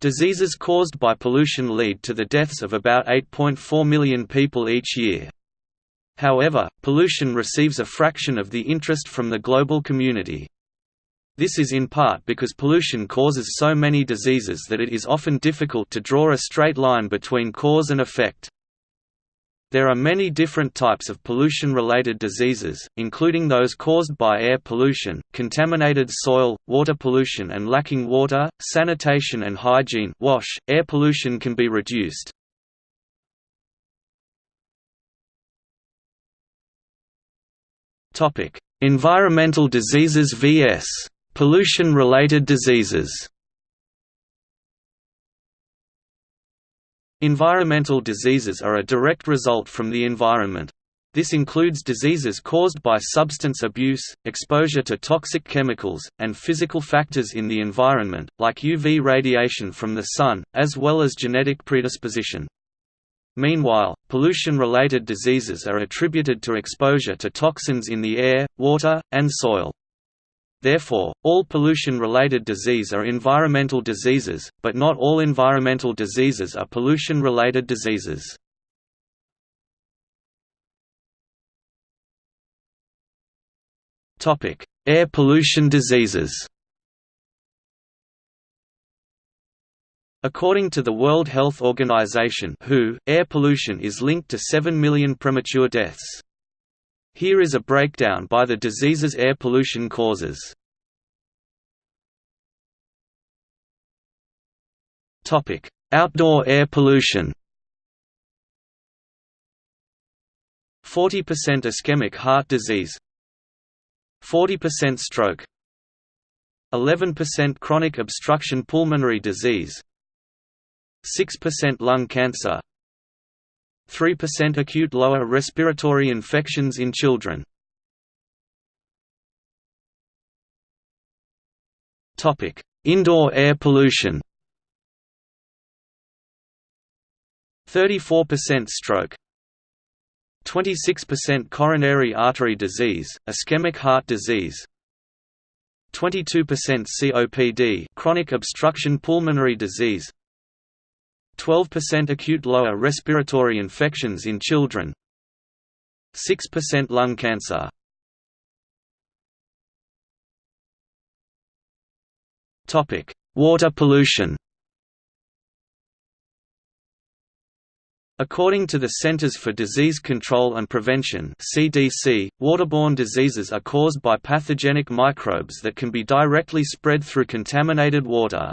Diseases caused by pollution lead to the deaths of about 8.4 million people each year. However, pollution receives a fraction of the interest from the global community. This is in part because pollution causes so many diseases that it is often difficult to draw a straight line between cause and effect. There are many different types of pollution-related diseases, including those caused by air pollution, contaminated soil, water pollution and lacking water, sanitation and hygiene wash. .Air pollution can be reduced, Environmental diseases vs. pollution-related diseases. Environmental diseases are a direct result from the environment. This includes diseases caused by substance abuse, exposure to toxic chemicals, and physical factors in the environment, like UV radiation from the sun, as well as genetic predisposition. Meanwhile, pollution-related diseases are attributed to exposure to toxins in the air, water, and soil. Therefore, all pollution-related disease are environmental diseases, but not all environmental diseases are pollution-related diseases. Air pollution diseases According to the World Health Organization (WHO), air pollution is linked to 7 million premature deaths. Here is a breakdown by the diseases air pollution causes. Outdoor air pollution. 40% ischemic heart disease 40% stroke 11% chronic obstruction pulmonary disease 6% lung cancer 3% acute lower respiratory infections in children. Indoor air pollution. 34% stroke. 26% coronary artery disease, ischemic heart disease. 22% COPD chronic obstruction pulmonary disease 12% acute lower respiratory infections in children 6% lung cancer Topic: Water pollution According to the Centers for Disease Control and Prevention (CDC), waterborne diseases are caused by pathogenic microbes that can be directly spread through contaminated water.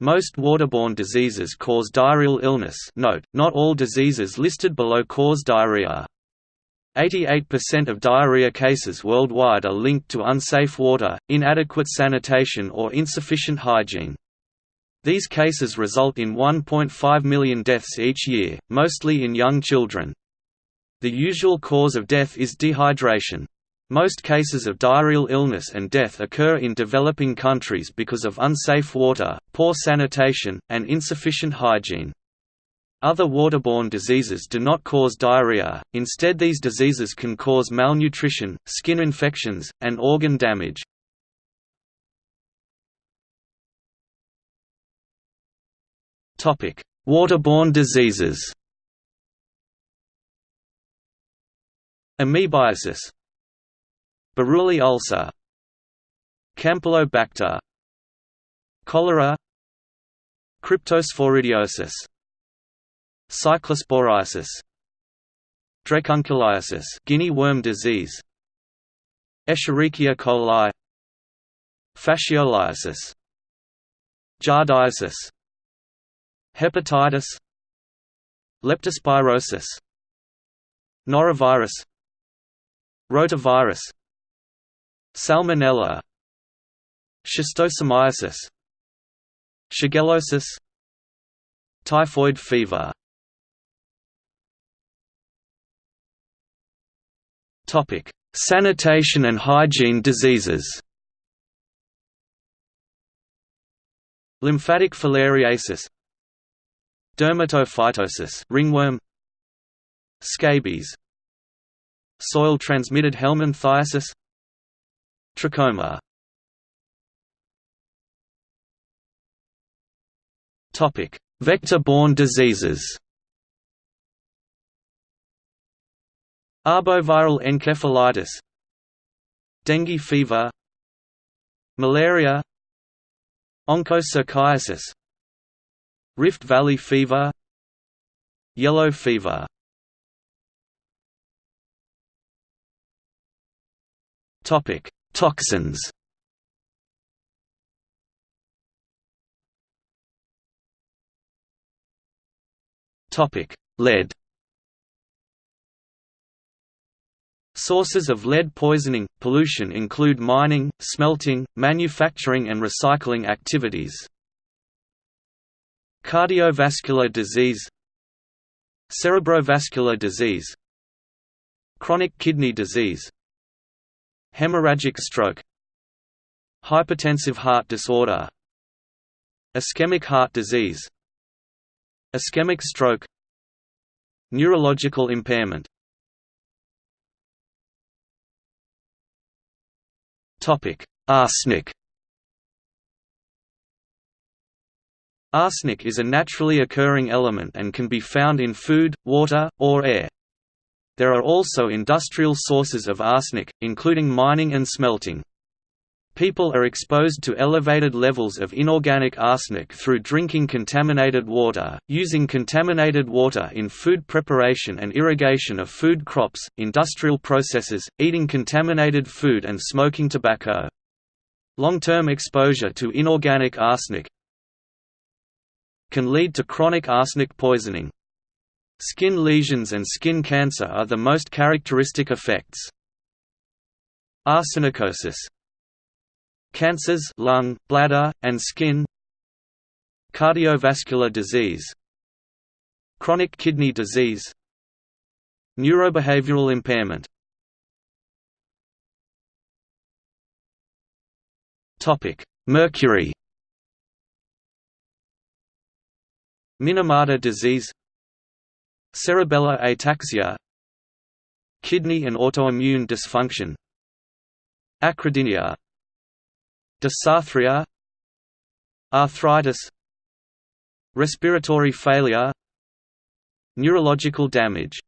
Most waterborne diseases cause diarrheal illness note, not all diseases listed below cause diarrhea. 88% of diarrhea cases worldwide are linked to unsafe water, inadequate sanitation or insufficient hygiene. These cases result in 1.5 million deaths each year, mostly in young children. The usual cause of death is dehydration. Most cases of diarrheal illness and death occur in developing countries because of unsafe water, poor sanitation, and insufficient hygiene. Other waterborne diseases do not cause diarrhea, instead these diseases can cause malnutrition, skin infections, and organ damage. Waterborne diseases Amoebiasis Buruli ulcer. Campylobacter. Cholera. Cryptosporidiosis. Cyclosporiasis. Dracunculiasis guinea worm disease. Escherichia coli. Fascioliasis. Giardiasis. Hepatitis. Leptospirosis. Norovirus. Rotavirus Salmonella. Schistosomiasis. Shigellosis. Typhoid fever. Topic: Sanitation and hygiene diseases. Lymphatic filariasis. Dermatophytosis ringworm. Scabies. Soil-transmitted helminthiasis Trachoma. Vector-borne diseases. Arboviral encephalitis. Dengue fever. Malaria. Onchocerciasis Rift Valley fever. Yellow fever. Topic: Toxins. Topic: Lead. Sources of lead poisoning, pollution include mining, smelting, manufacturing and recycling activities. Cardiovascular disease Cerebrovascular disease Chronic kidney disease Hemorrhagic stroke Hypertensive heart disorder Ischemic heart disease Ischemic stroke Neurological impairment Arsenic Arsenic is a naturally occurring element and can be found in food, water, or air. There are also industrial sources of arsenic, including mining and smelting. People are exposed to elevated levels of inorganic arsenic through drinking contaminated water, using contaminated water in food preparation and irrigation of food crops, industrial processes, eating contaminated food and smoking tobacco. Long-term exposure to inorganic arsenic can lead to chronic arsenic poisoning. Skin lesions and skin cancer are the most characteristic effects. Arsenicosis. Cancers lung, bladder, and skin. Cardiovascular disease. Chronic kidney disease. Neurobehavioral impairment. Topic Mercury. Minamata disease Cerebellar ataxia Kidney and autoimmune dysfunction Acrodynia Dysarthria Arthritis Respiratory failure Neurological damage